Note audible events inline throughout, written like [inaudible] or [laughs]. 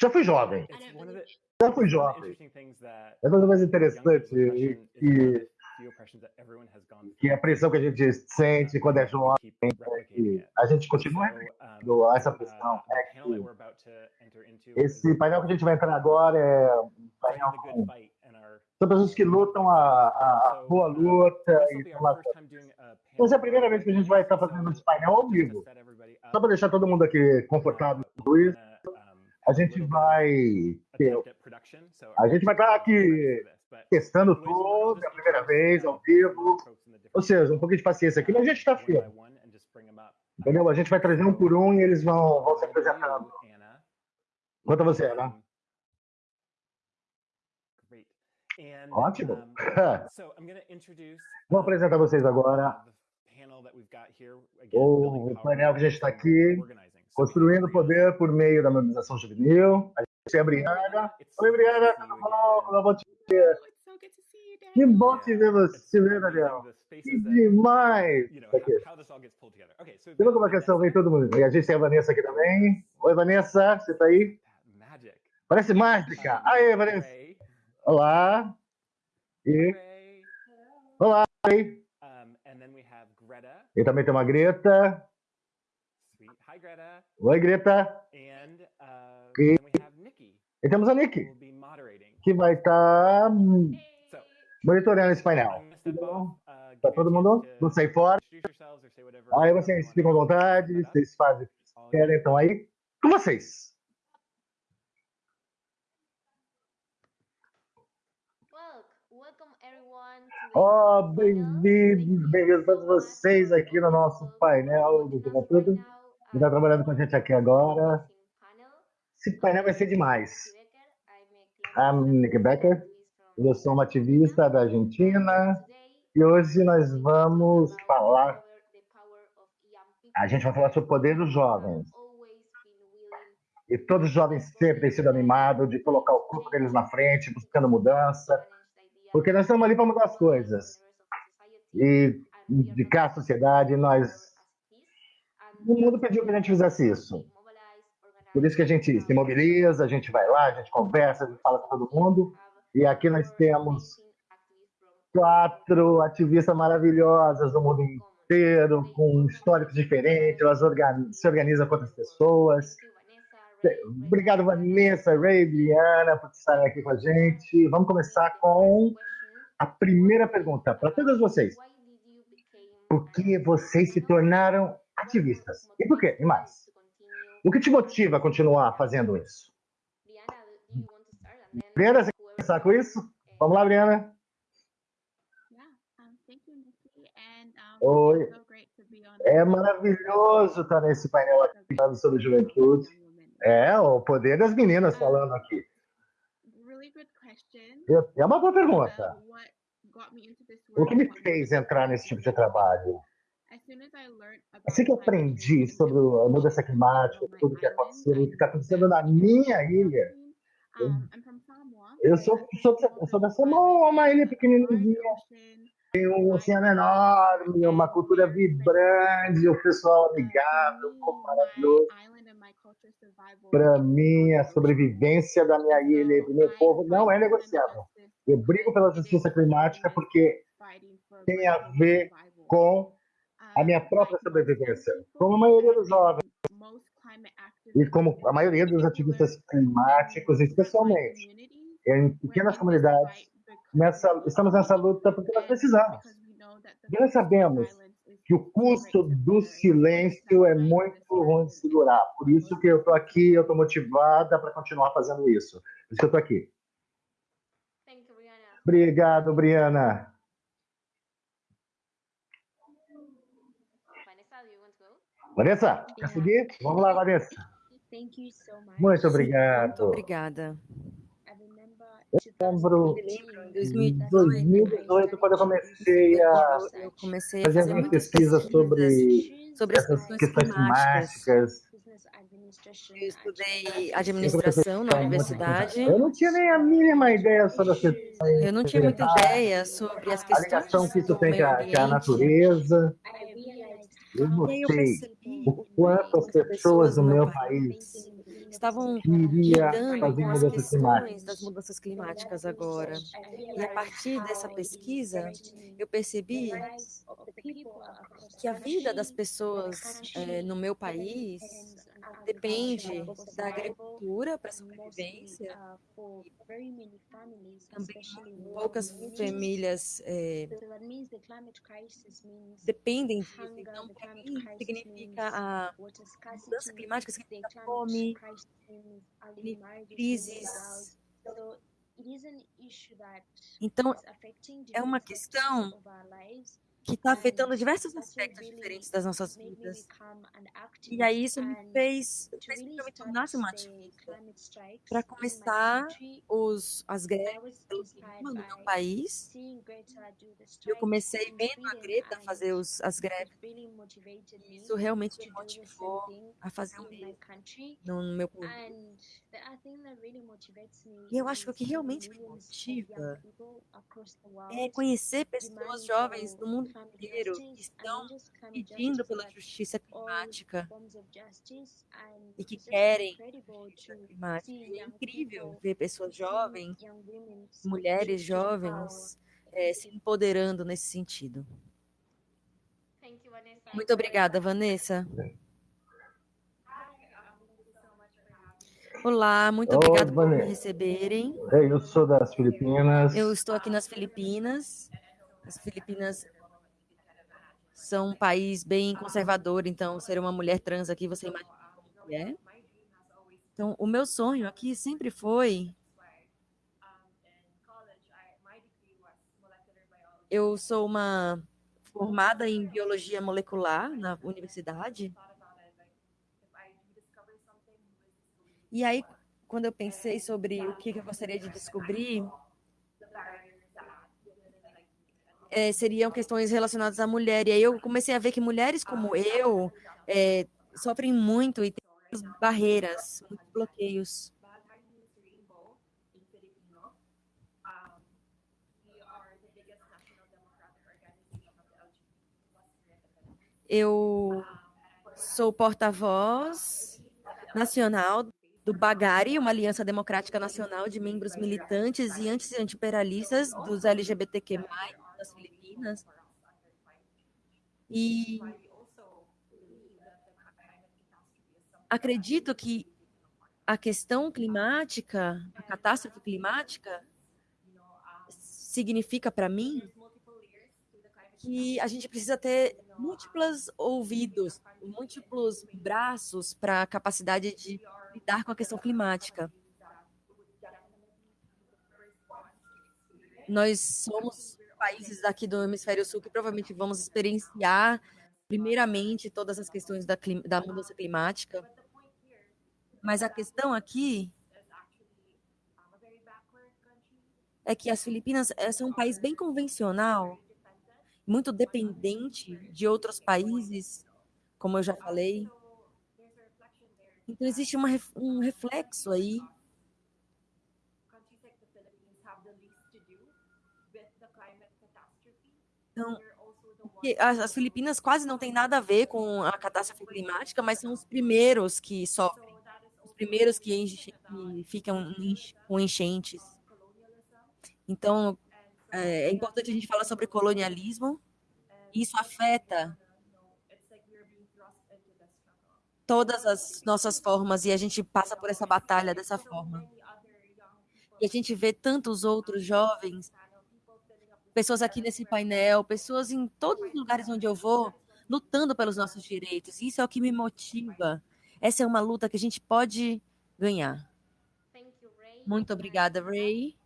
Já fui jovem. Já fui jovem. É uma coisa mais young interessante people's e oppression is one of que, que a through. pressão que a gente sente quando é jovem, it. a gente continua So, repetindo um, essa uh, pressão. É esse painel que a gente vai entrar agora é um painel com são pessoas que lutam a, a, boa luta this will e a Essa é a primeira vez que a gente vai estar fazendo esse painel ao vivo. Só para deixar todo mundo aqui confortável com isso, a gente vai a gente vai estar aqui testando tudo, é a primeira vez, ao vivo. Ou seja, um pouquinho de paciência aqui, mas a gente está firme. Entendeu? A gente vai trazer um por um e eles vão, vão se apresentando. Quanto a você, Ana? Ótimo. so I'm going to introduce Vou apresentar vocês agora o painel que a gente está aqui, construindo poder por meio da mobilização juvenil. A gente é a Briana. Oi, Briana, tudo you bom? te see you, Que bom te ver você, ver, Daniel. Que demais! Isso aqui. viu como a questão vem todo mundo? E a gente tem a Vanessa aqui também. Oi, Vanessa, você tá aí? Magic. Parece mágica. Aê, Vanessa. Olá. E Ray, olá. Oi. um, and then we have Greta. E também tem uma Greta. Sweet. Hi, Greta. Oi, Greta. And uh, E- Nikki, E temos a moderating. que vai estar monitorando esse painel. Uh, Tá todo mundo? Vamos sair fora. Aí you vocês ficam à vontade, vocês fazem o que querem, então aí. Com vocês. Welcome everyone to the Ó, panel. bem-vindos, bem-vindos much vocês aqui no nosso painel do now. Quem está trabalhando com a gente aqui agora. Esse painel vai ser demais. I'm a Nick Becker. Eu sou uma ativista da Argentina e hoje nós vamos falar. A gente vai falar sobre o poder dos jovens. E todos os jovens sempre têm sido animados de colocar o corpo deles na frente, buscando mudança, porque nós estamos ali para mudar as coisas e indicar a sociedade. Nós, o mundo pediu que a gente fizesse isso. Por isso que a gente se mobiliza, a gente vai lá, a gente conversa, a gente fala com todo mundo. E aqui nós temos quatro ativistas maravilhosas do mundo inteiro, com históricos diferentes, elas organi- se organizam com outras pessoas. Obrigado, Vanessa, Ray, Briana, por estarem aqui com a gente. Vamos começar com a primeira pergunta para todos vocês. Por que vocês se tornaram ativistas? E por quê? E mais? O que te motiva a continuar fazendo isso? Briana, você quer começar com isso? Vamos lá, Briana. Oi. É maravilhoso estar nesse painel aqui falando sobre juventude. É, o poder das meninas falando aqui. É uma boa pergunta. O que me fez entrar nesse tipo de trabalho? Assim que eu aprendi sobre a mudança climática, tudo que aconteceu, o que está acontecendo na minha ilha, Um, eu sou, sou, sou da Samoa, uma ilha pequenininha, tem um oceano enorme, uma cultura vibrante, o pessoal amigável, um maravilhoso. Para mim, a sobrevivência da minha ilha e do meu povo não é negociável. Eu brigo pela justiça climática porque tem a ver com a minha própria sobrevivência, como a maioria dos jovens e como a maioria dos ativistas climáticos, especialmente em pequenas comunidades, nessa, estamos nessa luta porque nós precisamos. E nós sabemos que o custo do silêncio é muito ruim de segurar. Por isso que eu estou aqui, eu estou motivada para continuar fazendo isso. Por isso que eu estou aqui. Thank you, Brianna. Obrigado, Briana. Vanessa, do you want to go? Vanessa, quer seguir? Vamos lá, Vanessa. Muito Muito obrigado. obrigada. Lembro Em 2018, 2018, quando eu comecei a Eu, comecei a fazer muitas pesquisa sobre sobre as essas questões climáticas. Eu estudei administração na universidade. Eu não tinha nem a mínima ideia sobre as questões, Eu não tinha muita ideia sobre as a questões ligação que isso do tem com a, a natureza. Eu notei o quanto as pessoas no meu país estavam lidando com as questões climáticas. das mudanças climáticas agora. E a partir dessa pesquisa, eu percebi que a vida das pessoas eh, no meu país depende da agricultura para sobrevivência. Também poucas famílias eh, dependem disso. Então, para mim, significa a mudança climática significa fome, crises. Então, é uma questão que está afetando diversos aspectos diferentes das nossas vidas. E aí isso me fez, fez me tornasse uma ativista para começar os, as greves no meu país. Eu comecei vendo a Greta fazer os, as greves. E isso realmente me motivou a fazer bem no, no meu país. E eu acho que o que realmente me motiva é conhecer pessoas jovens do mundo inteiro que estão pedindo pela justiça climática e que querem justiça climática. E é incrível ver pessoas jovens, mulheres jovens, eh, se empoderando nesse sentido. Thank you, Vanessa. Muito obrigada, Vanessa. Olá, muito obrigada por me receberem. É, Eu sou das Filipinas. Eu estou aqui nas Filipinas. As Filipinas são um país bem conservador, então ser uma mulher trans aqui, você imagina que é. Então, o meu sonho aqui sempre foi. Eu sou uma formada em biologia molecular na universidade. E aí, quando eu pensei sobre o que eu gostaria de descobrir, eh, seriam questões relacionadas à mulher. E aí eu comecei a ver que mulheres como eu eh, sofrem muito e têm muitas barreiras, muitos bloqueios. Eu sou porta-voz nacional do Bagari, uma aliança democrática nacional de membros militantes e anti-imperialistas dos LGBTQ+, E acredito que a questão climática, a catástrofe climática, significa para mim que a gente precisa ter múltiplos ouvidos, múltiplos braços para a capacidade de lidar com a questão climática. Nós somos países daqui do hemisfério sul que provavelmente vamos experienciar primeiramente todas as questões da, clim- da mudança climática. Mas a questão aqui é que as Filipinas eh, são um país bem convencional, muito dependente de outros países, como eu já falei. Então existe uma um reflexo aí Então, as, as Filipinas quase não têm nada a ver com a catástrofe climática, mas são os primeiros que sofrem, os primeiros que, enche, que ficam com enchentes. Então, é, é importante a gente falar sobre colonialismo. Isso afeta todas as nossas formas e a gente passa por essa batalha dessa forma. E a gente vê tantos outros jovens, pessoas aqui nesse painel, pessoas em todos os lugares onde eu vou, lutando pelos nossos direitos. Isso é o que me motiva. Essa é uma luta que a gente pode ganhar. Thank you, Ray. Muito obrigada, Ray.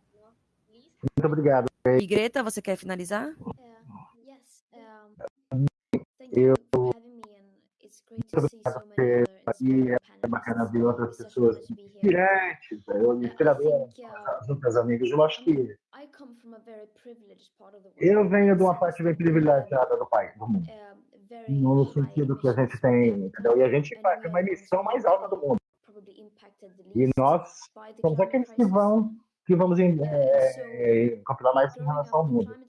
Muito obrigado. E Greta, você quer finalizar? Uh, yes. Um, thank you for having me, other E é bacana ver outras pessoas inspirantes, eu, Uh, I inspiradoras, think uh, as outras amigas. Eu acho que eu venho de uma parte bem privilegiada do país, do mundo. um, No sentido que a gente tem, entendeu? E a gente faz we uma emissão mais alta do mundo. E nós somos aqueles que vão, que vamos em, Uh, é, é, controlar mais em relação ao mundo.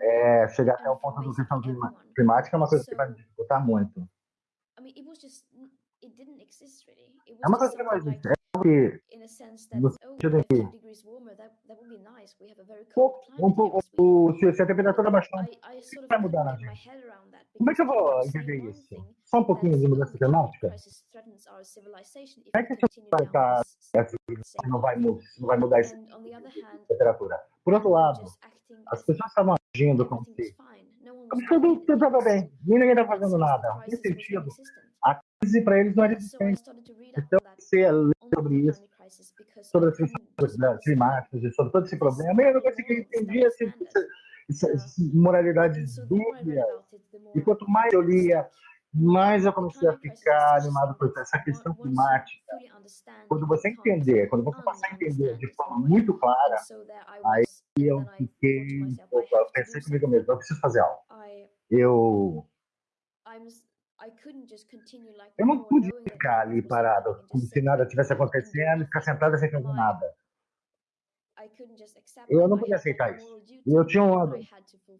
É, chegar até o ponto from da questão climática é uma coisa que vai me dificultar muito. I mean, it was just n- it didn't exist really. It É uma coisa que não existe. É que in a sense that no oh, sentido em que um pouco, o- se, a temperatura baixar, sort of vai mudar na my gente. Como é que eu vou entender isso? Só um pouquinho de mudança climática? Como é que a essa same não vai, path. mu- não vai mudar essa hand, temperatura? Por outro lado, as pessoas estavam agindo como se tudo, estava bem, ninguém estava And fazendo nada. Crisis was sentido, a crise para eles não era existente. Então, você on sobre isso, sobre as questões understand climáticas e sobre todo esse problema, eu não conseguia entender essa, essa, essa, And moralidade read dúbia. E quanto mais eu lia, mais eu comecei a is ficar animado por something essa questão climática. Quando você entender, quando você passar a entender de forma muito clara, aí eu fiquei, eu pensei comigo mesmo, eu preciso fazer algo. Eu, eu não pude ficar ali parado, como se nada do acontecendo ficar sentado sem fazer nada. I couldn't just accept Eu não podia aceitar isso. eu tinha uma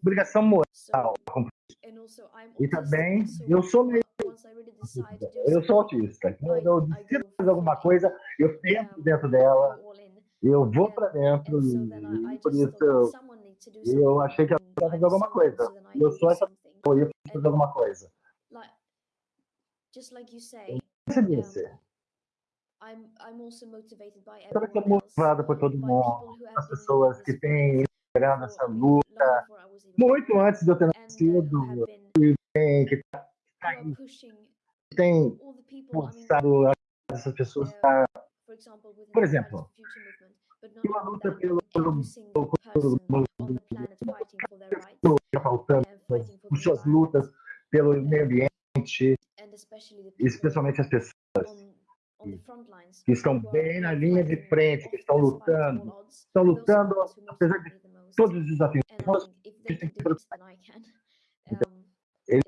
obrigação moral. E também, eu sou meio do eu sou autista. Então, I- eu decido fazer alguma coisa, eu entro dentro dela, eu vou pra dentro e por isso eu, achei que eu I'm fazer alguma coisa. Eu sou essa pessoa eu fazer alguma coisa. Like, just like you say, I'm I'm also motivated by sou everyone else, motivado por todo mundo, as pessoas que têm for, essa luta, muito antes de eu ter uh, nascido, been tem, que tá tem forçado essas pessoas uh, a Por exemplo, only luta pelo, pelo faltando, suas lutas pelo meio ambiente, especialmente as pessoas on, on the front lines que estão bem na linha de frente, que estão lutando, estão lutando apesar de todos os desafios. Um, eles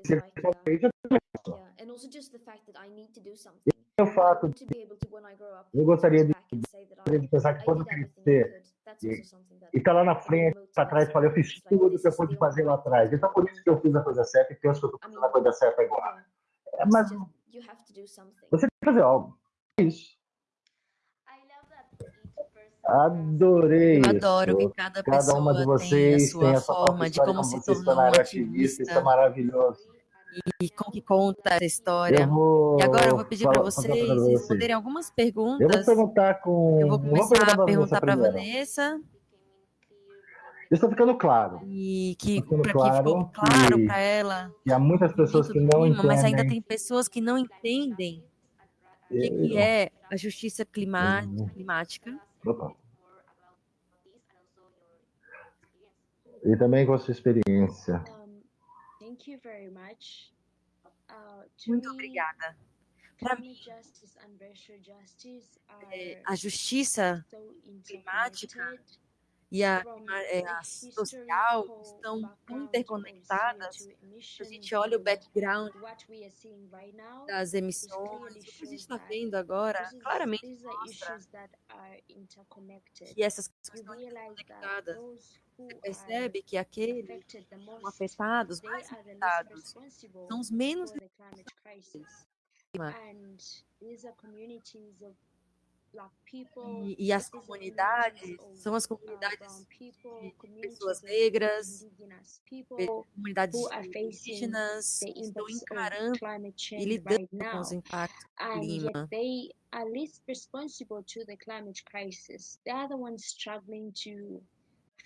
something. o fato up, Eu gostaria de- de pensar que quando crescer e- also something that e tá lá na frente, para trás, fala, eu fiz tudo que eu pude fazer lá atrás. Então por isso que eu fiz a coisa certa e penso que eu I fazendo a coisa certa agora. É, mas você tem que fazer algo. Isso. I love that each person Adorei Eu isso. adoro que cada Cada uma de pessoa tem a vocês sua tem a forma de como como se vocês se tornou um tornaram ativistas. Isso é ativista maravilhoso. e como que conta essa história. Vou. E agora eu vou pedir para vocês uma vocês. responderem algumas Eu vou perguntas. perguntar com. Eu vou vou começar perguntar a perguntar para a. Vanessa estou ficando claro e que ficando para que ficou claro claro para ela que há muitas pessoas que não clima, mas ainda entendem. tem pessoas que não entendem o que, que é a justiça Uhum. climática. Opa. E também com a sua experiência. Thank you very much. Uh, to Muito obrigada. Pra mim, climate justice and racial justice é, are a justiça climática. E a, é, the a social estão interconectadas. CO2 Se a gente olha o background das emissões, o que a gente está vendo agora claramente mostra que essas questões estão interconectadas. Você percebe que aqueles que são afetados, mais afetados, são os menos E, e as comunidades são as comunidades de pessoas negras, comunidades indígenas que estão encarando e lidando com os impactos do clima. are least responsible to the climate crisis. They are the ones struggling to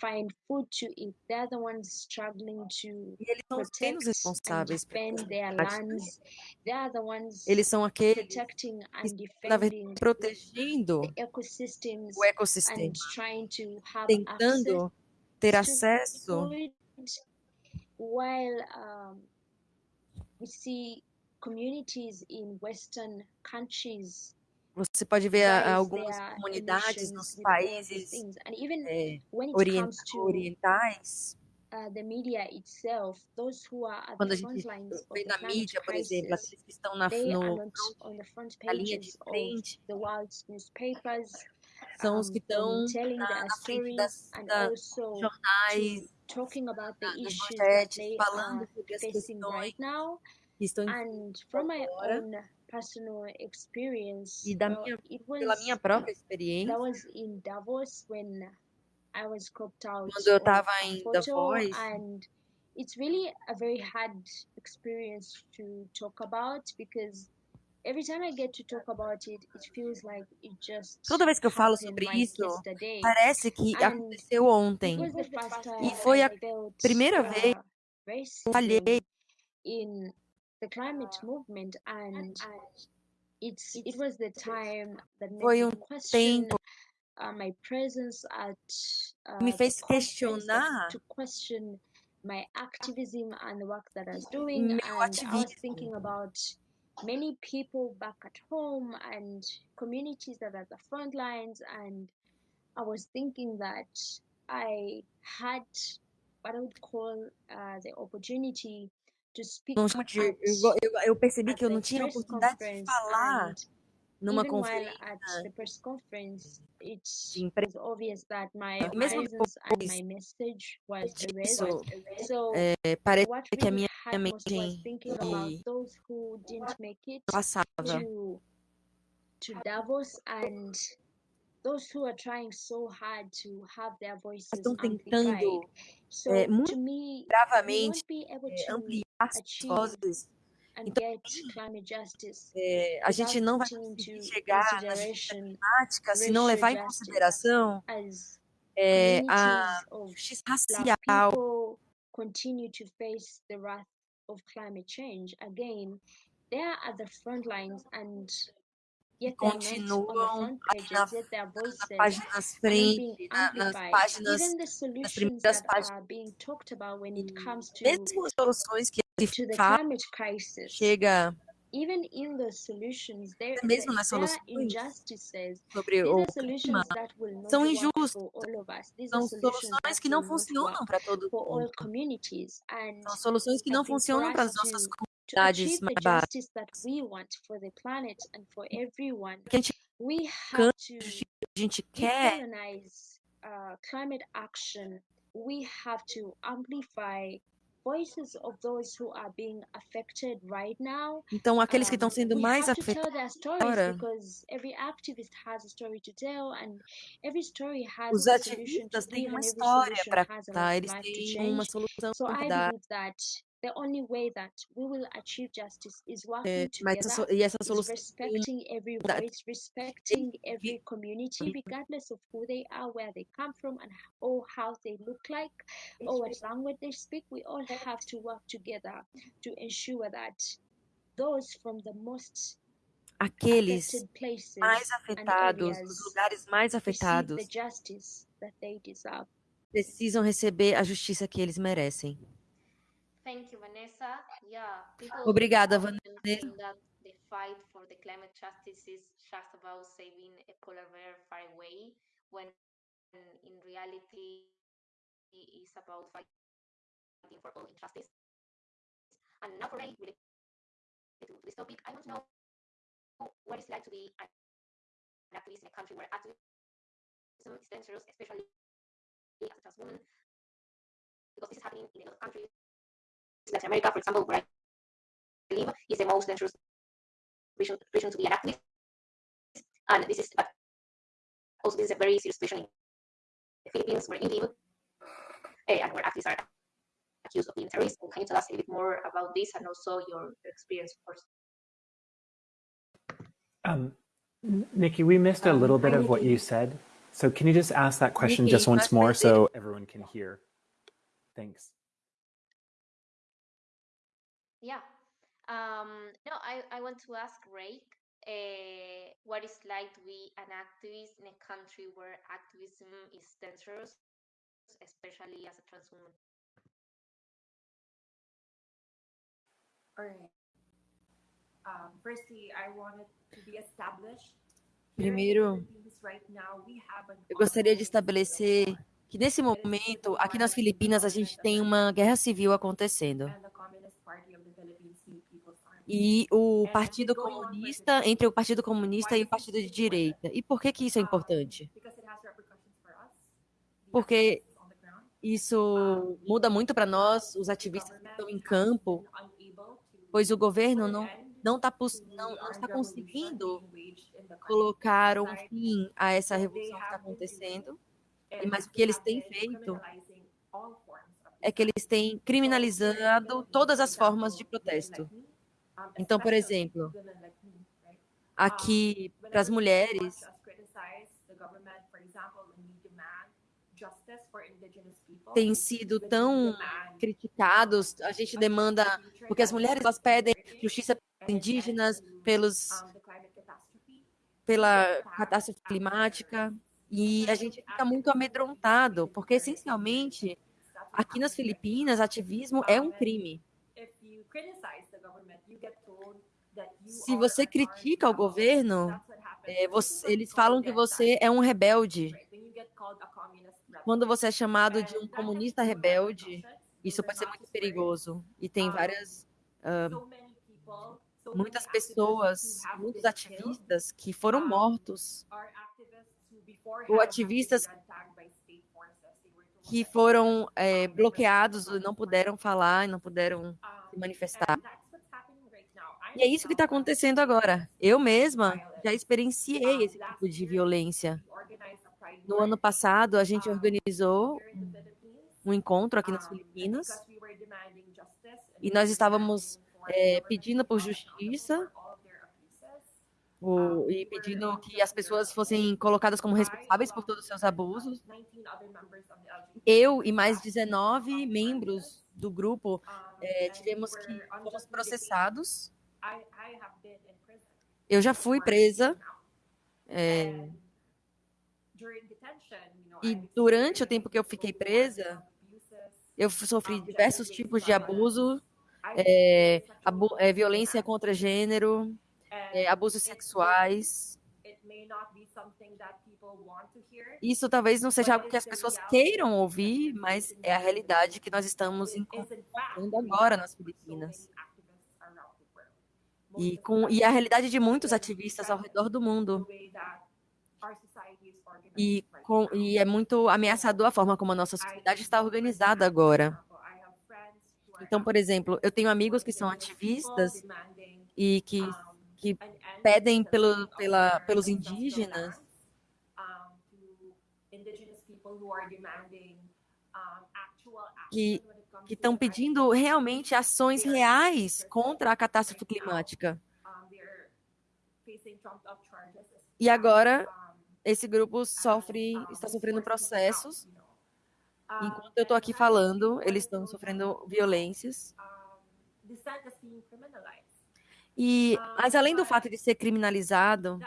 find food to eat. They are the ones struggling to E eles são os responsáveis defend their lands. They are the ones Eles são aqueles protecting and defending protegendo the ecosystems o ecossistema, and trying to have access tentando ter acesso while um, we see communities in western countries Você pode ver a- rise algumas their comunidades nos países é, orientais, uh, quando a gente vê na mídia, por exemplo, aqueles que estão na, no, na linha de frente, são os que estão telling na, na frente das, and da, also dos jornais, to talking about the da- das manchetes, falando sobre as questões que estão em agora personal experience, e da well, minha, it pela minha was própria that experiência, was in Davos when I was cropped out quando eu estava em Davos, and it's really a very hard experience to talk about because every time I get to talk about it, it feels like it just toda vez que eu falo sobre like isso, yesterday. parece que And aconteceu ontem. was E foi a primeira vez uh, que eu falhei the climate movement, and it's it was the time that made foi me um question tempo uh, my presence at que me uh, the fez questionar to question my activism and the work that I was doing, meu and I was thinking about many people back at home and communities that are at the front lines, and I was thinking that I had what I would call uh, the opportunity Eu, eu, percebi que eu não tinha oportunidade de falar numa conferência it de emprego. was obvious that my E mesmo depois disso, so é, parece que a minha it passava. to Davos and those who are trying so hard to have their voices Estão tentando so é, to muito me we bravamente é, ampliar Então, é, a gente não vai conseguir chegar na climática se não levar em consideração é, a justiça racial. continue to face the wrath of climate change again they are at the front lines and yet continuam front ali na, pages yet their na voices página nas are not frente, na, nas páginas, even the nas primeiras páginas. are being talked about when it comes to mesmo as soluções que to se the fala, climate crisis chega even in those solutions there, até mesmo nas soluções injustices sobre o clima, são injustas. São solutions soluções que não funcionam para todo mundo. São soluções que não funcionam para as nossas comunidades mais everyone Que a gente a gente quer, decolonize climate action we have to amplify voices of those who are being affected right now. Então aqueles que estão sendo mais afetados agora, os ativistas têm uma história para contar, eles têm uma solução so para dar. The only way that we will achieve justice is working eh, together so- e is respecting every voice respecting every community regardless of who they are where they come from and or how they look like or what language they speak we all have to work together to ensure that those from the most aqueles affected places mais afetados, os lugares mais afetados, justice that they deserve. precisam receber a justiça que eles merecem. Thank you, Vanessa. Yeah, people Obrigada, Vanessa. that the fight for the climate justice is just about saving a polar bear far away, when in reality it is about fighting for all injustice. And now for me, related to this topic, I want to know what it's like to be an activist in a country where activism is dangerous, especially as a trans woman, because this is happening in a lot of countries. Latin America, for example, where I live, is the most dangerous region, region to be an activist. And this is but also this is a very serious situation in the Philippines where you live, eh, and where activists are accused of being terrorists. Can you tell us a bit more about this and also your experience, of course? Um, Nikki, we missed a Um, little bit hi, of what you said. So can you just ask that question Nikki, just once more so everyone can hear? Thanks. Yeah. Um, no, I, I want to ask Rake uh, what it's like to be an activist in a country where activism is dangerous, especially as a trans woman. All right. Um, firstly, I wanted to be established. Primeiro, eu gostaria de estabelecer que nesse momento, aqui nas Filipinas, a gente tem uma guerra civil acontecendo. And the Communist Party of the Philippines, New People's Army. E o Partido Comunista, entre o Partido Comunista e o Partido de Direita. E por que que isso é importante? Porque isso muda muito para nós, os ativistas que estão em campo, pois o governo não não está não, não está conseguindo colocar um fim a essa revolução que está acontecendo, mas o que eles têm feito é que eles têm criminalizado todas as formas de protesto. Então, por exemplo, aqui para as mulheres, têm sido tão criticados, a gente demanda, porque as mulheres elas pedem justiça pelos indígenas, pelos pela catástrofe climática, e a gente fica muito amedrontado, porque essencialmente aqui nas Filipinas, ativismo é um crime. Se você critica o governo, é, você, eles falam que você é um rebelde. Quando você é chamado de um comunista rebelde, isso pode ser muito perigoso. E tem várias. Uh, muitas pessoas, muitos ativistas que foram mortos, ou ativistas que foram é, bloqueados, não puderam falar, não puderam se manifestar. E é isso que está acontecendo agora. Eu mesma já experienciei esse tipo de violência. No ano passado, a gente organizou um encontro aqui nas Filipinas e nós estávamos é, pedindo por justiça o, e pedindo que as pessoas fossem colocadas como responsáveis por todos os seus abusos. Eu e mais 19 membros do grupo é, tivemos que fomos processados. Eu já fui presa. É, e durante o tempo que eu fiquei presa, eu sofri diversos tipos de abuso, é, abu é, violência contra gênero, é, abusos sexuais. Isso talvez não seja algo que as pessoas queiram ouvir, mas é a realidade que nós estamos encontrando agora nas Filipinas. E, com, e a realidade de muitos ativistas ao redor do mundo. E, com, e é muito ameaçador a forma como a nossa sociedade está organizada agora. Então, por exemplo, eu tenho amigos que são ativistas e que que pedem pelo, pela, pelos indígenas que estão pedindo realmente ações reais contra a catástrofe climática. E agora esse grupo sofre, está sofrendo processos. Enquanto eu estou aqui falando, eles estão sofrendo violências. E, mas além do fato de ser criminalizado,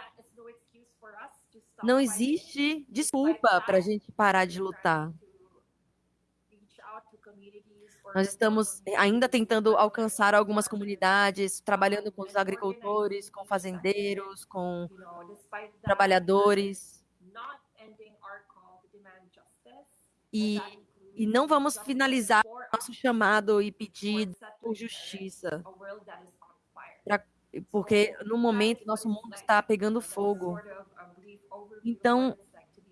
não existe desculpa para a gente parar de lutar. Nós estamos ainda tentando alcançar algumas comunidades, trabalhando com os agricultores, com fazendeiros, com trabalhadores. E, e não vamos finalizar nosso chamado e pedir por justiça pra, porque no momento nosso mundo está pegando fogo. Então,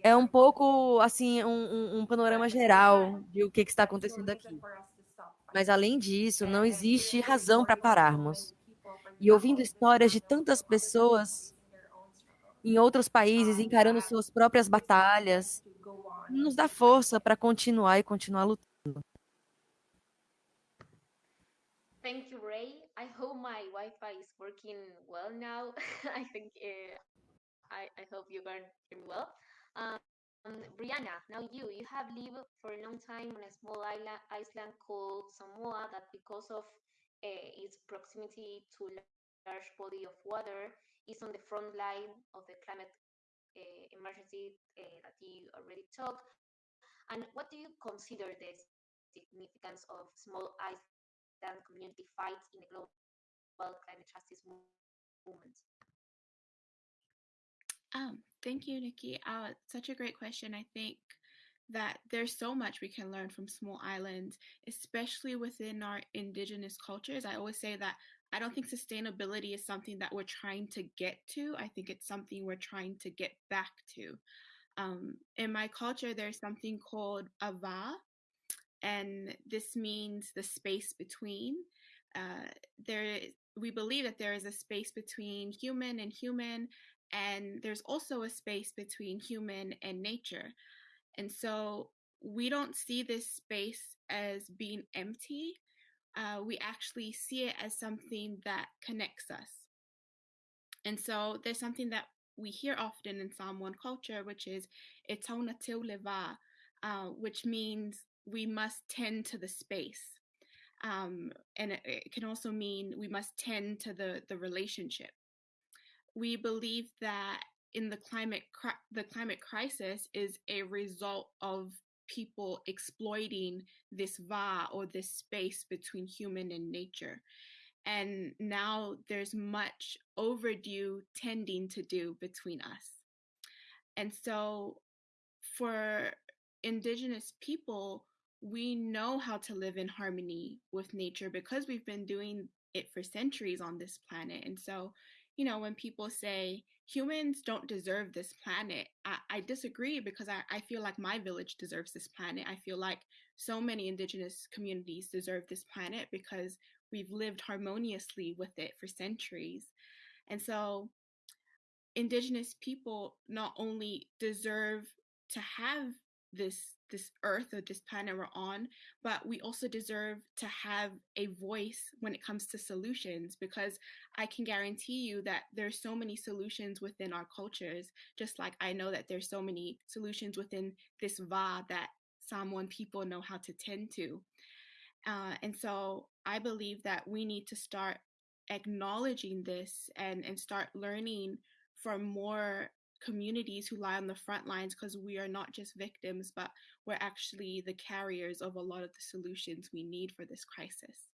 é um pouco assim um, um panorama geral de o que, que está acontecendo aqui. Mas além disso, não existe razão para pararmos. E ouvindo histórias de tantas pessoas em outros países encarando suas próprias batalhas, nos dá força para continuar e continuar lutando. Thank you, Ray. I hope my Wi-Fi is working well now. [laughs] I think uh, I, I hope well. Um, Brianna, now you, you have lived for a long time on a small island, island called Samoa that because of uh, its proximity to large body of water is on the front line of the climate uh, emergency uh, that you already talked. And what do you consider the significance of small island community fights in the global climate justice movement? Um, thank you, Nikki. Uh, such a great question. I think that there's so much we can learn from small islands, especially within our indigenous cultures. I always say that I don't think sustainability is something that we're trying to get to. I think it's something we're trying to get back to. Um, in my culture, there's something called ava, and this means the space between. Uh, there, we believe that there is a space between human and human, and there's also a space between human and nature. And so we don't see this space as being empty. Uh, we actually see it as something that connects us. And so there's something that we hear often in Samoan culture, which is etona leva, uh, which means we must tend to the space. Um, and it, it can also mean we must tend to the, the relationship. We believe that in the climate the climate crisis is a result of people exploiting this va or this space between human and nature. And now there's much overdue tending to do between us. And so for indigenous people we know how to live in harmony with nature because we've been doing it for centuries on this planet. And so you know, when people say humans don't deserve this planet, I, I disagree because I, I feel like my village deserves this planet. I feel like so many indigenous communities deserve this planet because we've lived harmoniously with it for centuries. And so indigenous people not only deserve to have this this earth or this planet we're on but we also deserve to have a voice when it comes to solutions because i can guarantee you that there's so many solutions within our cultures just like i know that there's so many solutions within this va that Samoan people know how to tend to. Uh, and so i believe that we need to start acknowledging this and and start learning from more communities who lie on the front lines because we are not just victims, but we're actually the carriers of a lot of the solutions we need for this crisis.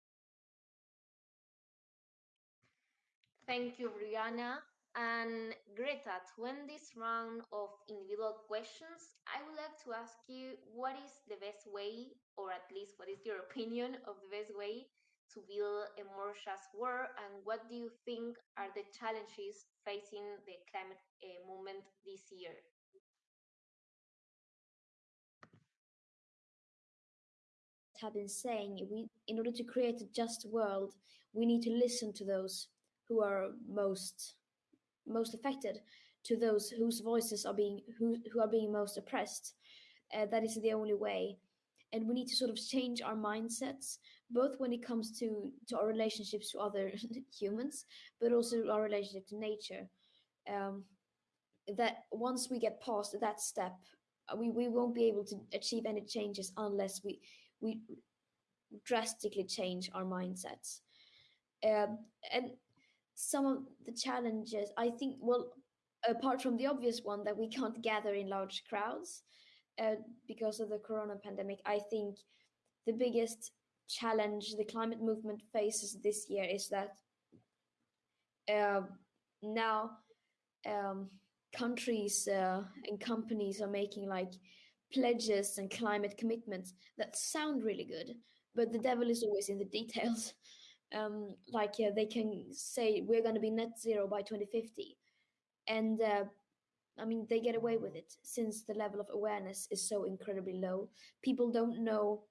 Thank you, Brianna. And Greta, to end this round of individual questions, I would like to ask you what is the best way, or at least what is your [laughs] opinion of the best way to build a more just world, and what do you think are the challenges facing the climate uh, movement this year? have been saying we in order to create a just world we need to listen to those who are most most affected to those whose voices are being who, who are being most oppressed. Uh, that is the only way. And we need to sort of change our mindsets both when it comes to to our relationships to other [laughs] humans but also our relationship to nature. Um, that once we get past that step uh, we, we won't be able to achieve any changes unless we we drastically change our mindsets. Um, and some of the challenges i think well apart from the obvious one that we can't gather in large crowds uh, because of the corona pandemic i think the biggest challenge the climate movement faces this year is that uh, now um, countries uh, and companies are making like pledges and climate commitments that sound really good, but the devil is always in the details. [laughs] Um, like uh, they can say we're going to be net zero by 2050, and uh, I mean they get away with it since the level of awareness is so incredibly low. People don't know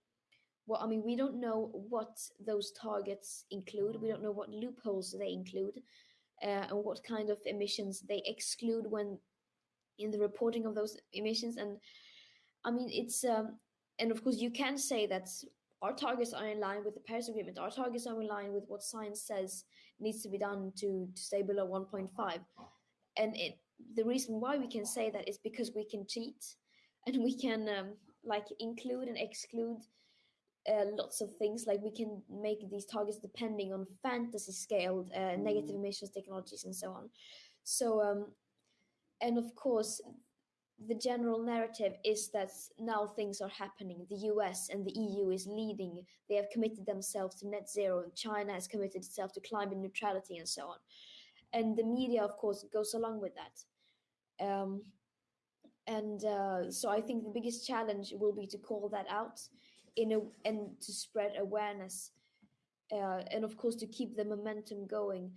well, I mean, we don't know what those targets include. We don't know what loopholes they include uh, and what kind of emissions they exclude when in the reporting of those emissions. And I mean, it's, um, and of course, you can say that our targets are in line with the Paris Agreement. Our targets are in line with what science says needs to be done to, to stay below 1.5. And it, the reason why we can say that is because we can cheat and we can um, like include and exclude uh, lots of things like we can make these targets depending on fantasy scaled uh, negative emissions technologies and so on. So um, and of course the general narrative is that now things are happening. The us and the eu is leading. They have committed themselves to net zero. And china has committed itself to climate neutrality and so on. And the media of course goes along with that. Um, and uh, so i think the biggest challenge will be to call that out in a and to spread awareness uh, and of course to keep the momentum going.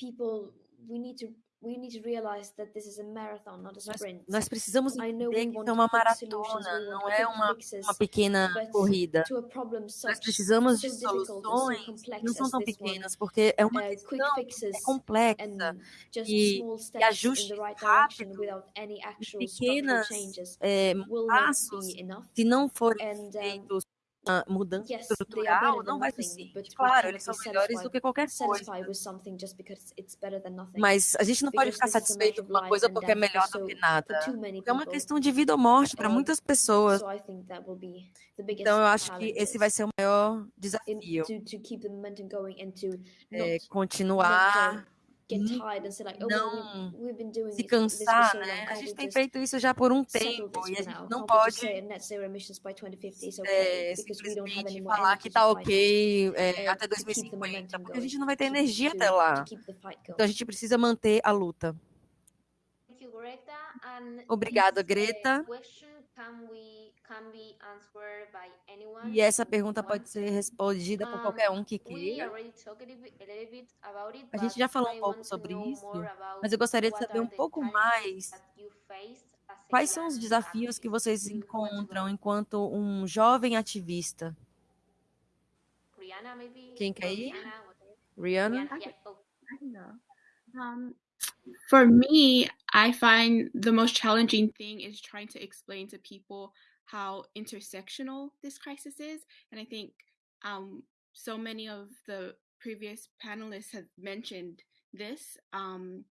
People we need to we need to realize that this is a marathon not a Nós, precisamos I know entender que isso é uma maratona, não é uma, fixes, uma pequena corrida. Nós precisamos de soluções que não são tão pequenas, porque é uma questão é complexa e, small e steps in the ajustes right direction rápidos without any actual structural pequenas changes é, passos, be enough. se não forem feitos uma mudança yes are estrutural, não vai ser we Claro, eles são melhores do que qualquer coisa, mas a gente não pode ficar a satisfeito com uma coisa porque é melhor do que nada. é uma questão de vida ou morte para muitas pessoas. Então, eu acho que esse vai ser o maior desafio, é continuar like oh não se cansar, né? A gente tem feito isso já por um tempo e a gente não pode say net zero emissions by 2050 is okay é, simplesmente falar que tá ok é, uh, até to keep the 2050, momentum porque a gente não vai ter energia até lá. Então a gente precisa manter a luta. Obrigada, Greta. Question can we can be answered by anyone. E essa pergunta pode ser respondida por qualquer um que queira. a gente já falou um pouco sobre isso, mas eu gostaria de what saber are um the pouco challenges mais that you face as a quais são os young desafios que vocês encontram enquanto um jovem ativista. Quem quer ir? Rihanna, for me, I find the most challenging thing is trying to explain to people how intersectional this crisis is. And I think um, so many of the previous panelists have mentioned this. Um,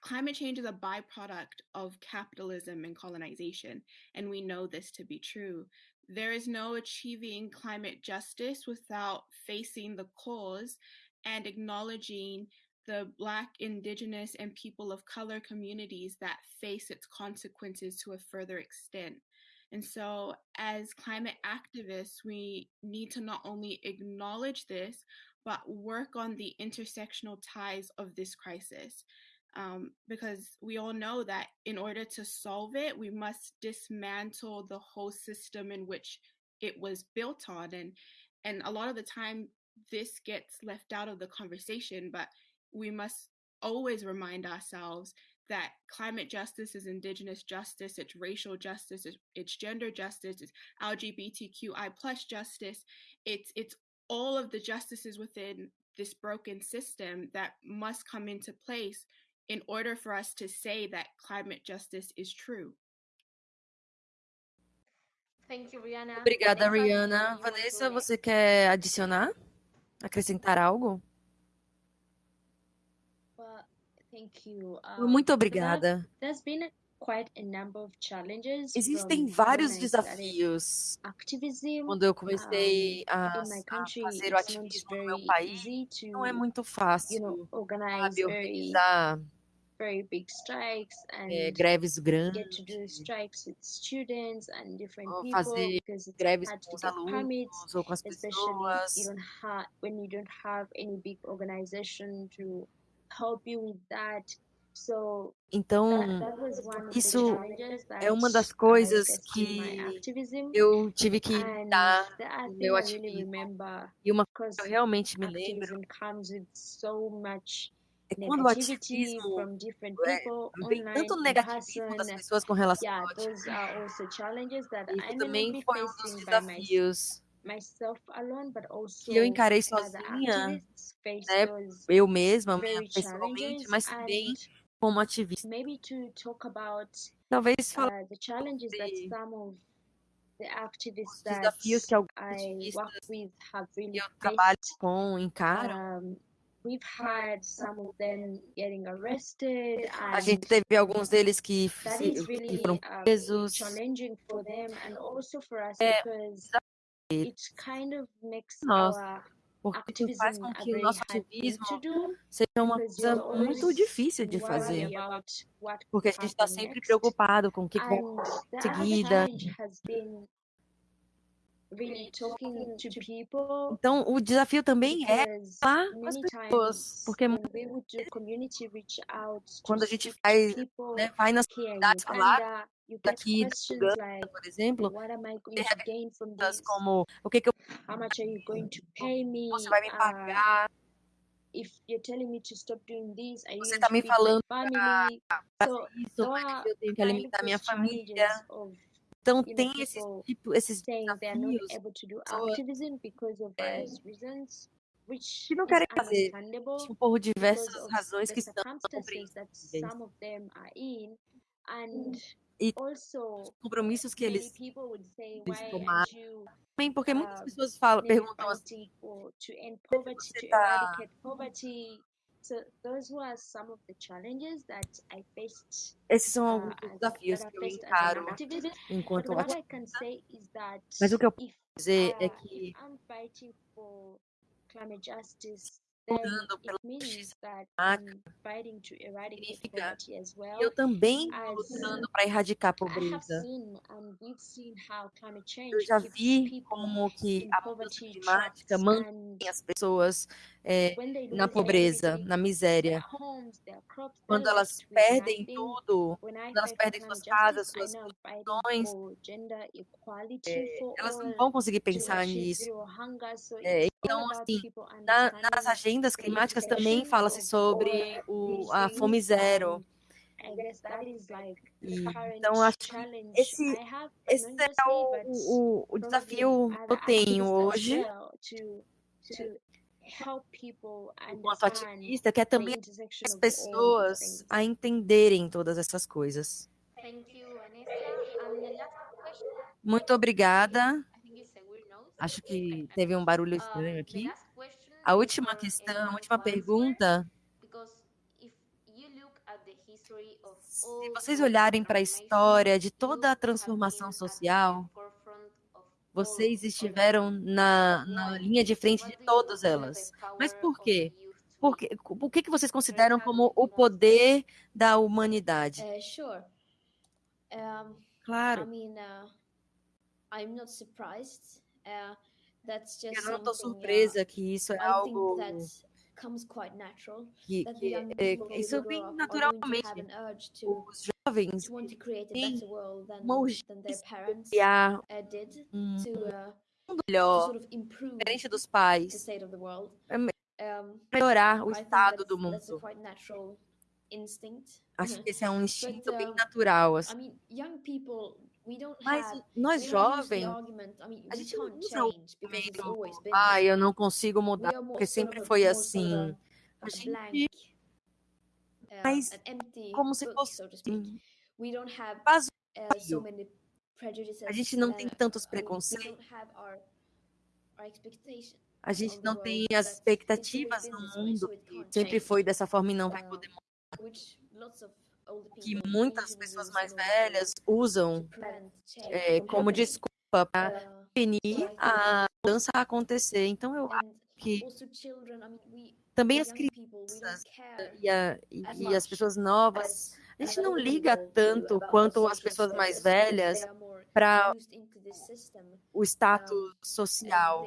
climate change is a byproduct of capitalism and colonization, and we know this to be true. There is no achieving climate justice without facing the cause and acknowledging the Black, Indigenous, and people of color communities that face its consequences to a further extent. And so, as climate activists, we need to not only acknowledge this, but work on the intersectional ties of this crisis. Um, because we all know that in order to solve it, we must dismantle the whole system in which it was built on. And, and a lot of the time, this gets left out of the conversation, but we must always remind ourselves that climate justice is indigenous justice it's racial justice it's, it's gender justice it's lgbtqi plus justice it's it's all of the justices within this broken system that must come into place in order for us to say that climate justice is true Thank you, Rihanna. Obrigada, Vanessa, do you Rihanna. Vanessa, você quer adicionar? Acrescentar algo? Of challenges Existem vários desafios. Quando eu comecei a, fazer o ativismo no meu país, não é to, muito fácil, sabe, organizar very big strikes é, greves grandes, ou fazer greves com os alunos ou com as pessoas. Então, isso é uma das coisas que eu tive que other no meu ativismo. E uma coisa que eu realmente me lembro é quando o ativismo é, vem tanto negativismo das pessoas com relação ao Isso may not também foi um dos desafios que eu also encarei sozinha, né? Eu mesma, pessoalmente, mas também como ativista. maybe to talk about Talvez falar uh, the challenges that de some of the os activists that desafios que alguns I work ativistas with have que really eu trabalho com encaram. Um, we've had some of them getting arrested, A gente teve alguns deles que, is que really foram um, presos. challenging for them and also for us É kind of makes our porque faz com que o nosso ativismo seja uma coisa muito difícil de fazer, porque a gente está sempre preocupado com o que, vai seguida. Então, o desafio também é falar com as pessoas, porque quando a gente faz, né, vai nas comunidades falar daqui da Uganda, por exemplo, perguntas como o que que eu você vai me pagar? você está me falando para isso, mas eu tenho que alimentar minha família. Então tem esses tipo, esses desafios, é, que não querem fazer tipo, por diversas razões que estão compreensíveis. e os compromissos que eles, eles tomaram. Também porque muitas pessoas falam, perguntam assim, você está esses são alguns dos desafios que eu encaro enquanto ativista. Mas o que eu posso dizer é que lutando pela justiça climática significa que eu também estou lutando para erradicar a pobreza. Eu já vi como que a mudança climática mantém as pessoas é, na pobreza, na miséria. Quando elas perdem tudo, quando elas perdem suas casas, suas condições, é, elas não vão conseguir pensar nisso. É, então, assim, na, nas agendas climáticas também fala-se sobre o, a fome zero. E, então, acho que esse, esse é o, o, o desafio que eu tenho hoje enquanto ativista, que é também as pessoas a entenderem todas essas coisas. Muito obrigada. Acho que teve um barulho estranho aqui. A última questão, a última pergunta. Se vocês olharem para a história de toda a transformação social, vocês estiveram na, na linha de frente de todas elas. Mas por quê? Porque, o que, que vocês consideram como o poder da humanidade? Claro. Eu não estou surpresa que isso é algo que, que é, isso vem naturalmente. Os jovens têm uma urgência de criar um mundo melhor, diferente dos pais, melhorar o estado do mundo. Acho que esse é um [laughs] instinto bem natural. Assim. Mas nós jovens, a gente não usa o argumento, ah, eu não consigo mudar, porque sempre foi assim. A gente faz como se fosse assim, vazio. A gente não tem tantos preconceitos. A gente não tem as expectativas no mundo sempre foi dessa forma e não vai poder mudar que muitas pessoas mais velhas usam é, como desculpa para impedir a mudança acontecer. Então, eu acho que também as crianças e, a, e as pessoas novas, a gente não liga tanto quanto as pessoas mais velhas para o status social.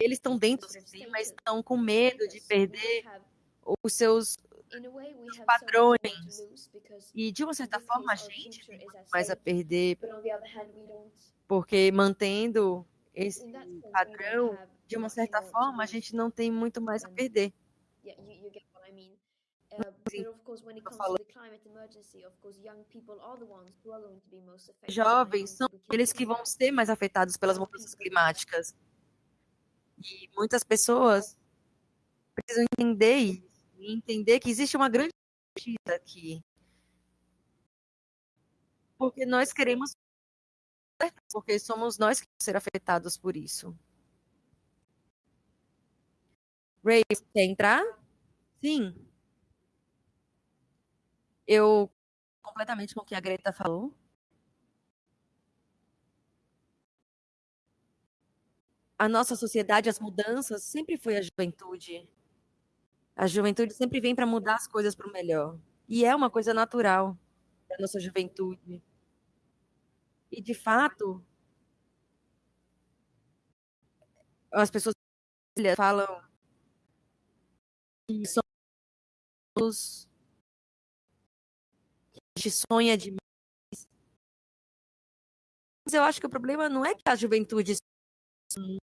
Eles estão dentro do sistema, mas estão com medo de perder os seus padrões. E, de uma certa forma, a gente tem mais a perder, porque mantendo esse padrão, de uma certa forma, a gente não tem muito mais a perder. Jovens são aqueles que vão ser mais afetados pelas mudanças climáticas. E muitas pessoas precisam entender isso e entender que existe uma grande injustiça aqui. Porque nós queremos porque somos nós que vamos ser afetados por isso. Ray, quer entrar? Sim. Eu completamente com o que a Greta falou. A nossa sociedade, as mudanças, sempre foi a juventude. A juventude sempre vem para mudar as coisas para o melhor. E é uma coisa natural da nossa juventude. E, de fato, as pessoas falam que somos a gente sonha demais. Mas eu acho que o problema não é que a juventude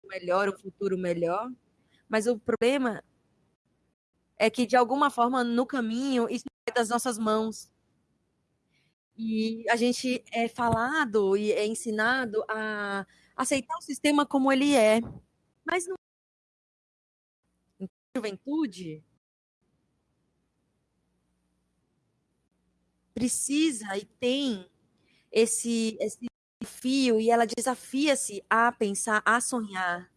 melhor, o futuro melhor, mas o problema é que de alguma forma no caminho isso sai das nossas mãos. E a gente é falado e é ensinado a aceitar o sistema como ele é. Mas não juventude precisa e tem esse, esse desafio e ela desafia-se a pensar, a sonhar.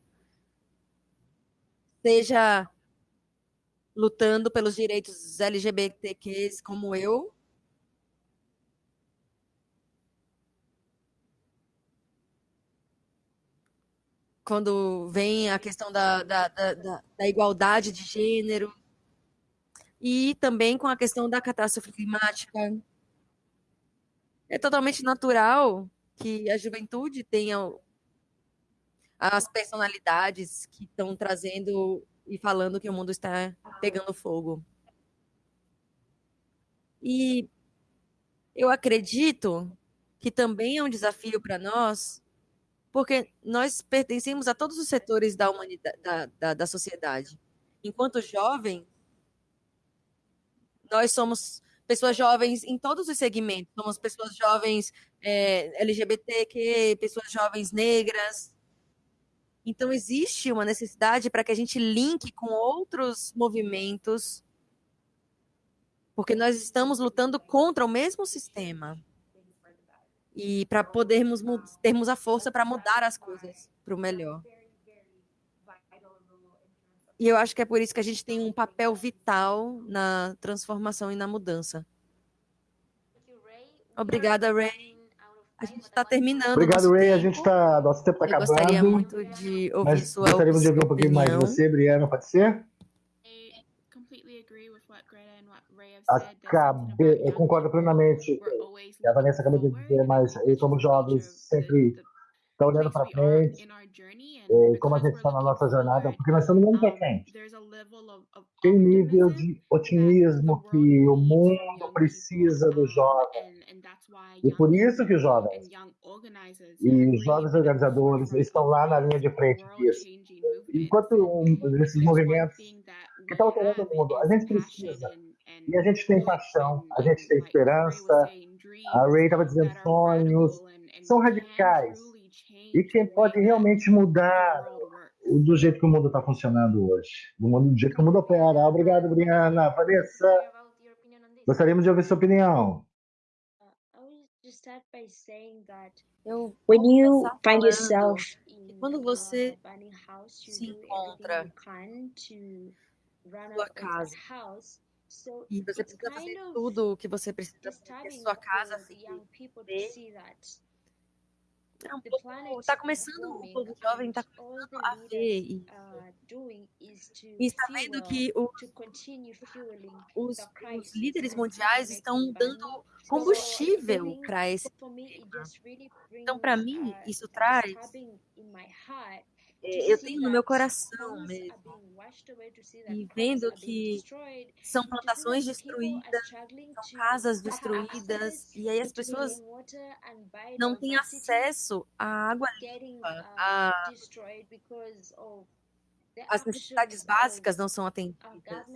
Seja lutando pelos direitos LGBTQs como eu, quando vem a questão da, da, da, da, igualdade de gênero e também com a questão da catástrofe climática. É totalmente natural que a juventude tenha as personalidades que estão trazendo e falando que o mundo está pegando fogo. E eu acredito que também é um desafio para nós porque nós pertencemos a todos os setores da humanidade, da, da, da sociedade. Enquanto jovem, nós somos pessoas jovens em todos os segmentos. Somos pessoas jovens é, LGBTQ, pessoas jovens negras. Então, existe uma necessidade para que a gente linke com outros movimentos, porque nós estamos lutando contra o mesmo sistema e para podermos termos a força para mudar as coisas para o melhor. E eu acho que é por isso que a gente tem um papel vital na transformação e na mudança. Obrigada, Ray. A gente está terminando. Obrigado, Ray. Tempo. A gente está. Nosso tempo está acabando. Gostaria muito de ouvir mas sua Gostaríamos de ouvir um pouquinho mais de você, Briana, pode ser? Acabei, eu concordo plenamente. A Vanessa acabou de dizer, mas eu, como jovens, sempre está olhando para frente. E como a gente está na nossa jornada, porque nós estamos olhando para frente. Tem um nível de otimismo que o mundo precisa do jovem. E por isso que os jovens e os jovens organizadores estão lá na linha de frente disso. Enquanto um, esses movimentos que estão alterando o mundo, a gente precisa e a gente tem paixão, a gente tem esperança. A Ray estava dizendo sonhos, são radicais. E quem pode realmente mudar do jeito que o mundo está funcionando hoje, do, mundo, do jeito que o mundo opera. Obrigado, Briana. Vanessa, gostaríamos de ouvir sua opinião. Eu When you find yourself quando você se encontra sua casa e você precisa fazer tudo o que você precisa para que sua casa fique bem. É um pouco, está começando, o povo jovem está começando a ver e, e está vendo que o, os, os, líderes mundiais estão dando combustível para esse Então, para mim, isso traz eu tenho no meu coração mesmo. E vendo que são plantações destruídas, são casas destruídas, e aí as pessoas não têm acesso à água limpa, a... as necessidades básicas não são atendidas.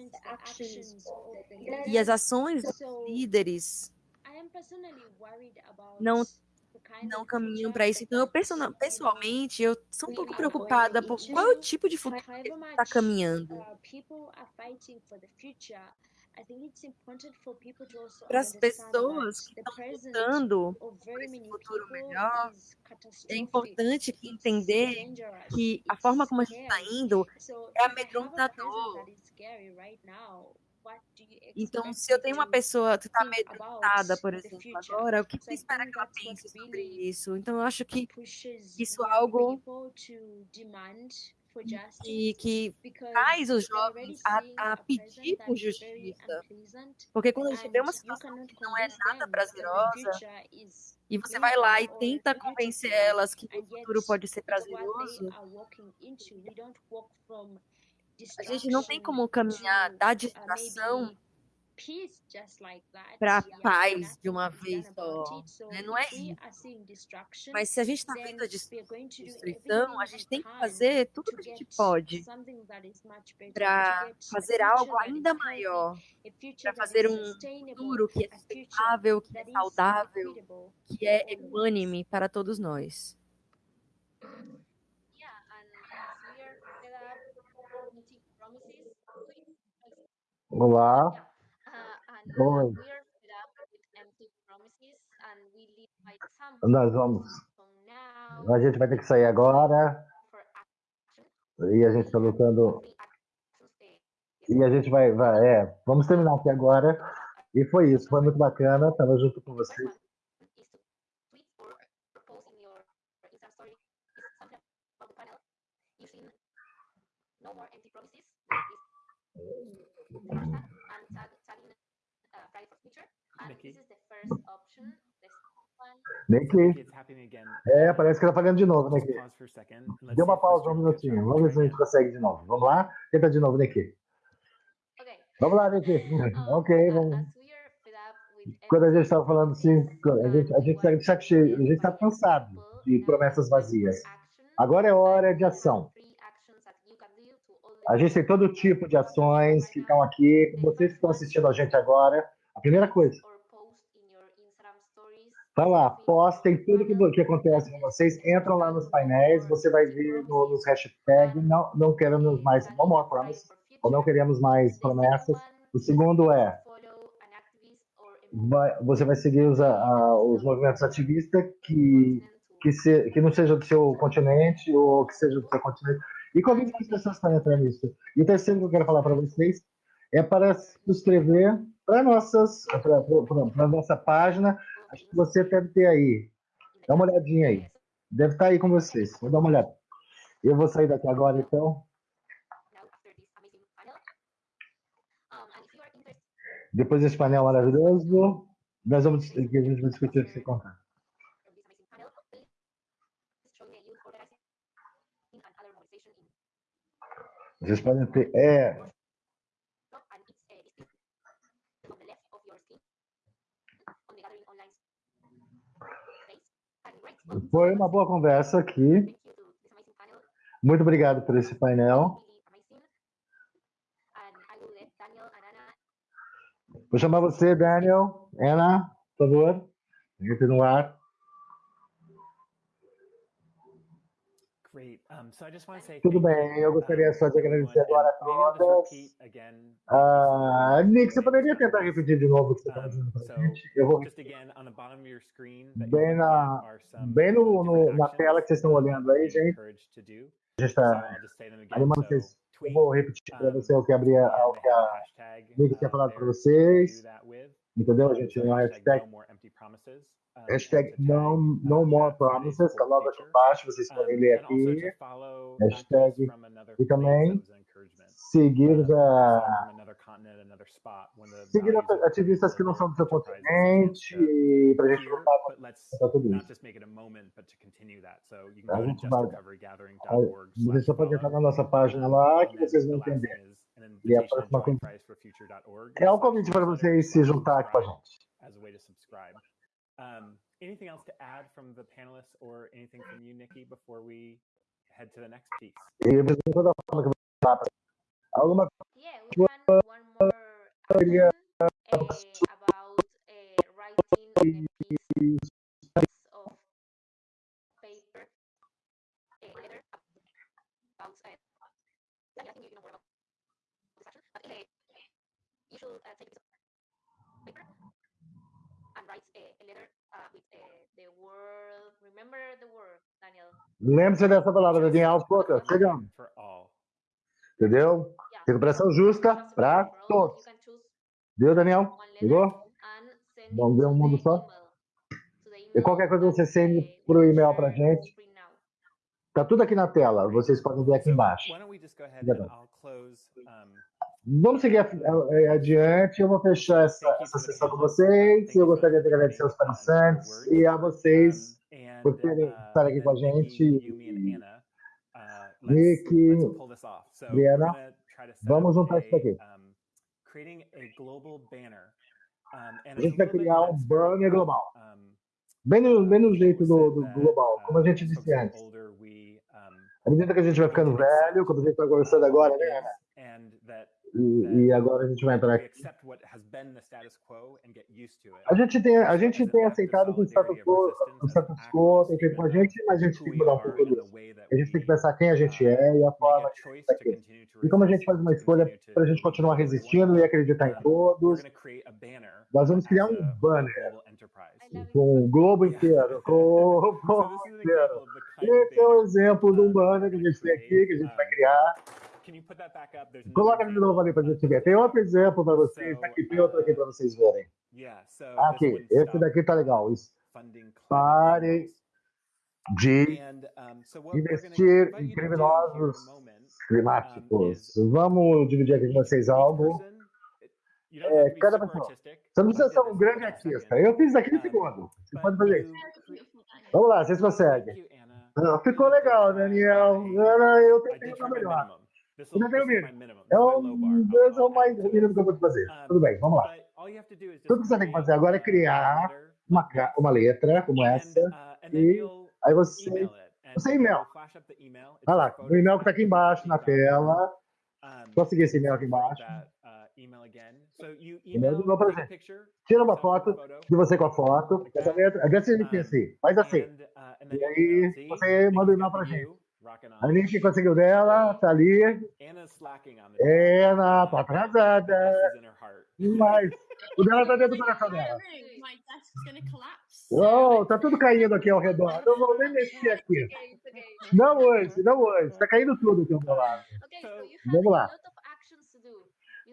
E as ações dos líderes não não caminham para isso. Então, eu pessoalmente, eu sou um pouco preocupada por qual é o tipo de futuro que está caminhando. Para as pessoas que estão lutando por esse futuro melhor, é importante entender que a forma como a gente está indo é amedrontador. Então, se eu tenho uma pessoa que está amedrontada, por exemplo, agora, o que você espera que ela pense sobre isso? Então, eu acho que isso é algo e que traz os jovens a, a pedir por justiça. Porque quando a gente vê uma situação que não é nada prazerosa, e você vai lá e tenta convencer elas que o futuro pode ser prazeroso, a gente não tem como caminhar da distração para paz de uma vez só. Né? Não é isso. Mas se a gente está vendo a destruição, a gente tem que fazer tudo o que a gente pode para fazer algo ainda maior, para fazer um futuro que é sustentável, que é saudável, que é equânime para todos nós. Olá. Oi. Nós vamos. A gente vai ter que sair agora. E a gente está lutando. E a gente vai, vai. É, vamos terminar aqui agora. E foi isso. Foi muito bacana. Estava junto com vocês. Nikki. É, parece que está falhando de novo, Nikki. Deu uma pausa um minutinho. Vamos ver se a gente consegue de novo. Vamos lá? Tenta de novo, Nikki. Vamos lá, Nikki. ok, vamos. Quando a gente estava falando assim, a gente a gente está a gente está cansado de promessas vazias. Agora é hora de ação. A gente tem todo tipo de ações que estão aqui. Vocês que estão assistindo a gente agora, a primeira coisa, Vai lá, postem tudo que, que acontece com vocês, entram lá nos painéis, você vai ver no, nos hashtags, não, não queremos mais no more promises, ou não queremos mais promessas. O segundo é, vai, você vai seguir os, a, os movimentos ativistas que, que, se, que não seja do seu continente ou que seja do seu continente. E convide as pessoas para entrar nisso. E o terceiro que eu quero falar para vocês é para se inscrever para nossas para nossa página Acho que você deve ter aí. Dá uma olhadinha aí. Deve estar aí com vocês. Vou dar uma olhada. Eu vou sair daqui agora, então. Depois desse painel maravilhoso, nós vamos, gente vai discutir esse contato. Vocês podem ter. É, Foi uma boa conversa aqui. Muito obrigado por esse painel. Vou chamar você, Daniel. Ana, por favor. Entre no ar. Tudo bem, eu gostaria só de agradecer agora a todas. Uh, Nick, você poderia tentar repetir de novo o que você está dizendo para a gente? Eu vou bem na, bem no, no, na tela que vocês estão olhando aí, gente. A gente está animando vocês. Eu vou repetir para você o que, abri, o que a Nick tinha falado para vocês. Entendeu? A gente tem uma hashtag Hashtag no, no more promises, está logo aqui embaixo, vocês podem ler aqui. Hashtag e também seguir a seguir ativistas que não são do seu continente para a gente lutar contra tudo isso. A gente vai, você só pode entrar na nossa página lá que vocês vão entender. E a próxima é um convite para vocês se juntar aqui com a gente. Um, anything else to add from the panelists or anything from you, Nikki, before we head to the next piece? Yeah, we have one more uh, about uh, writing a piece of paper, I think you know more about this you should take of paper a letter uh, with the word. Remember the word, Daniel. Lembre-se dessa palavra, Daniel, poucos. Chegamos. Entendeu? Recuperação justa para todos. Deu, Daniel? Pegou? Vamos ver um mundo só? E qualquer coisa você sende por e-mail para gente. Tá tudo aqui na tela, vocês podem ver aqui embaixo. Vamos seguir adiante. Eu vou fechar essa, essa sessão com vocês. Eu gostaria de agradecer aos participantes e a vocês por terem estar aqui com a gente. Nick, Briana, vamos juntar isso aqui. A gente vai criar um banner global. Bem no, bem no jeito do, do global, como a gente disse antes. À medida que a gente vai ficando velho, como a gente está conversando agora, né, e, e, agora a gente vai entrar aqui. A gente tem, a gente tem aceitado que o status quo, o status quo tem feito com a gente, mas a gente tem que mudar um pouco disso. A gente tem que pensar quem a gente é e a forma que a gente está aqui. E como a gente faz uma escolha para a gente continuar resistindo e acreditar em todos, nós vamos criar um banner com o [laughs] globo inteiro, com o globo inteiro. Esse é um exemplo de um banner que a gente tem aqui, que a gente vai criar. Coloca de novo ali para a gente ver. Tem outro exemplo para vocês. Aqui tem outro aqui para vocês verem. Aqui, esse daqui tá legal. Pare de investir em criminosos climáticos. Vamos dividir aqui com vocês algo. É, cada pessoa. Você não precisa ser um grande artista. Eu fiz aqui no segundo. Você pode fazer isso. Vamos lá, vocês conseguem. ficou legal, Daniel. Eu tentei uma melhor. É um, o mais mínimo que eu vou fazer. Tudo bem, vamos lá. Tudo que você tem que fazer agora é criar uma, uma letra como essa. E aí você. Você e-mail. Olha lá, o e-mail que está aqui embaixo na tela. Só seguir esse e-mail aqui embaixo. E-mail de novo pra gente. Tira uma foto de você com a foto. Essa letra. Desse jeito assim. Faz assim. E aí você manda o e-mail pra gente. A gente conseguiu dela, tá ali. Ana tá atrasada. Mas o dela tá dentro do coração dela. Oh, tá tudo caindo aqui ao redor. Não vou nem mexer aqui. Não hoje, não hoje. Tá caindo tudo aqui ao meu lado. Vamos lá.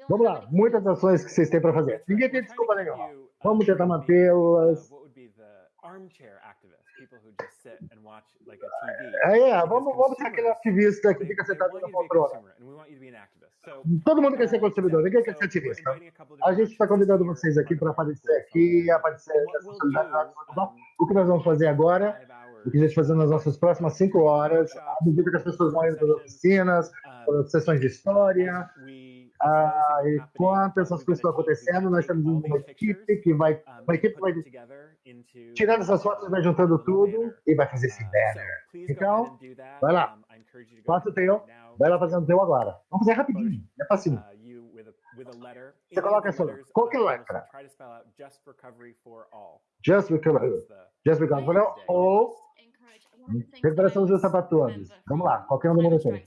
Vamos lá. Muitas ações que vocês têm para fazer. Ninguém tem desculpa nenhuma. Vamos tentar mantê-las é, é, vamos, vamos ser aquele ativista que fica sentado na poltrona. Todo mundo quer ser consumidor, ninguém quer ser ativista. A gente está convidando vocês aqui para aparecer aqui, aparecer nessa O que nós vamos fazer agora, o que a gente vai fazer nas nossas próximas cinco horas, à medida que as pessoas vão indo para as oficinas, para sessões de história, ah, enquanto essas coisas estão acontecendo, nós temos uma equipe que vai, uma equipe vai tirando essas fotos, vai juntando tudo e vai fazer esse banner. Então, vai lá, faça o teu, vai lá fazendo o teu agora. Vamos fazer rapidinho, é fácil. Você coloca essa qualquer letra. Just recovery. Just recovery ou recuperação dos sapatos todos. Vamos lá, qualquer um do mundo tem.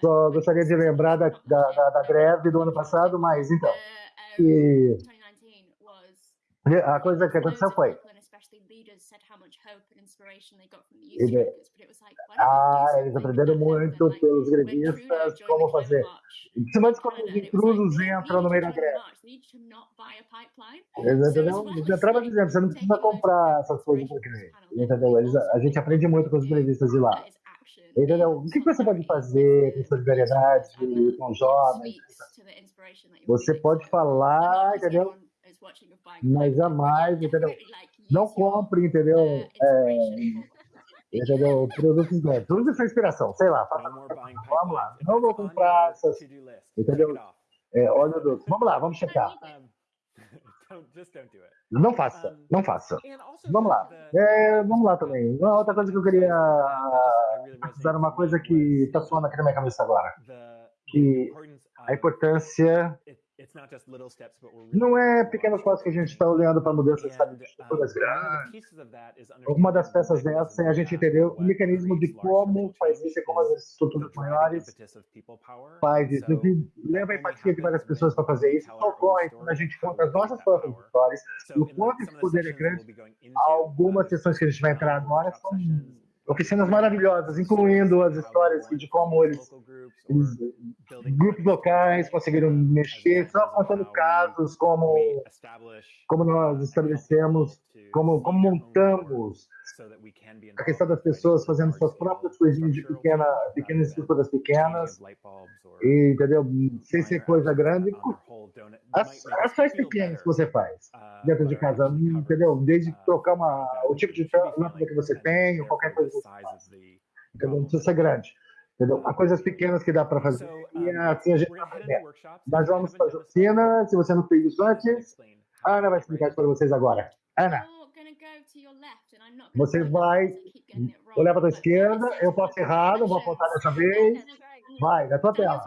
Só gostaria de lembrar da, da, da, da greve do ano passado, mas então. E a coisa que aconteceu foi. Ele, ah, eles aprenderam muito pelos grevistas como fazer. Principalmente quando os intrusos entram no meio da greve. Entendeu? Eles entravam dizendo: você não precisa comprar essas coisas por crime. Entendeu? Eles, a gente aprende muito com os grevistas de lá. Entendeu? O que você pode fazer com solidariedade, com jovens? Você pode falar, entendeu? Mas jamais, entendeu? Não compre, entendeu? É, [laughs] entendeu? Produtos grandes. Use essa inspiração, sei lá. Vamos lá. Não vou comprar essas. Entendeu? É, olha, vamos lá, vamos checar. [laughs] Não faça, não faça. Vamos lá. É, vamos lá também. Uma outra coisa que eu queria dar uma coisa que está soando aqui na minha cabeça agora. Que a importância não é pequenos passos que a gente está olhando para mudanças estruturas grandes. Uma das peças dessa é a gente entender o mecanismo de como faz isso e como as estruturas maiores faz isso. leva a empatia de várias pessoas para fazer isso. Só ocorre quando a gente conta as nossas próprias histórias, o quanto esse poder é grande. Algumas sessões que a gente vai entrar agora são oficinas maravilhosas, incluindo as histórias de como eles, eles grupos locais conseguiram mexer, só contando casos, como, como nós estabelecemos, como, como montamos a questão das pessoas fazendo suas próprias coisinhas de pequena, pequenas estruturas pequenas, e, entendeu? Sem ser coisa grande, as ações pequenas que você faz dentro de casa, entendeu? Desde trocar uma, o tipo de lâmpada que você tem, ou qualquer coisa que você faz. Entendeu? Não precisa ser grande. Entendeu? Há coisas pequenas que dá para fazer. E assim a gente vai aprender. Nós vamos fazer oficina. Se você não fez isso antes, a Ana vai explicar isso para vocês agora. Ana, você vai olhar para a esquerda. Eu posso errar, não vou apontar dessa vez. Vai, na tua tela.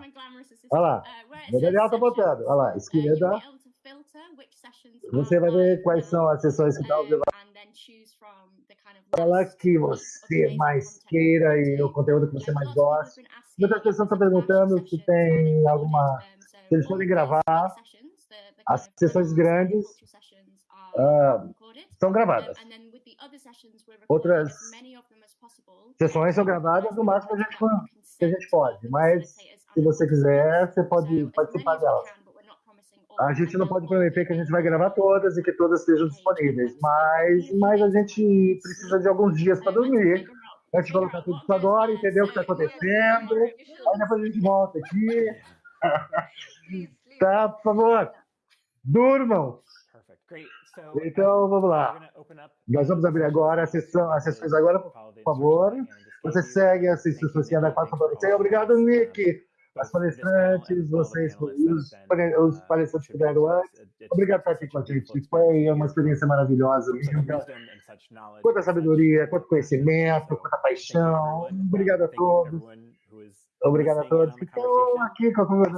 Olha lá. O Daniel está botando. Olha lá, esquerda. Você vai ver quais são as sessões que estão levando. Fala que você mais queira e o conteúdo que você mais gosta. Muitas pessoas estão perguntando se tem alguma. Se eles podem gravar. As sessões grandes uh, são gravadas. Outras sessões são gravadas no máximo que a gente, que a gente pode, mas se você quiser, você pode participar delas. A gente não pode prometer que a gente vai gravar todas e que todas estejam disponíveis, mas, mas a gente precisa de alguns dias para dormir. A gente colocar tudo isso agora, entender o que está acontecendo, aí depois a gente volta aqui. [laughs] tá, por favor, durmam. Então, vamos lá. Nós vamos abrir agora a sessão, as sessões agora, por favor. Você segue as instruções que a para você. Obrigado, Nick as palestrantes, vocês, os, os palestrantes que vieram antes. Obrigado por estar aqui com a gente. Foi uma experiência maravilhosa. Quanta sabedoria, quanto conhecimento, quanta paixão. Obrigado a todos. Obrigado a todos que estão aqui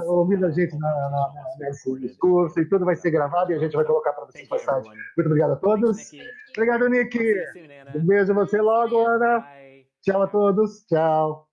ouvindo a gente na, na, nesse discurso e tudo vai ser gravado e a gente vai colocar para vocês passagem. Muito obrigado a todos. Obrigado, Nick. Um beijo a você logo, Ana. Tchau a todos. Tchau.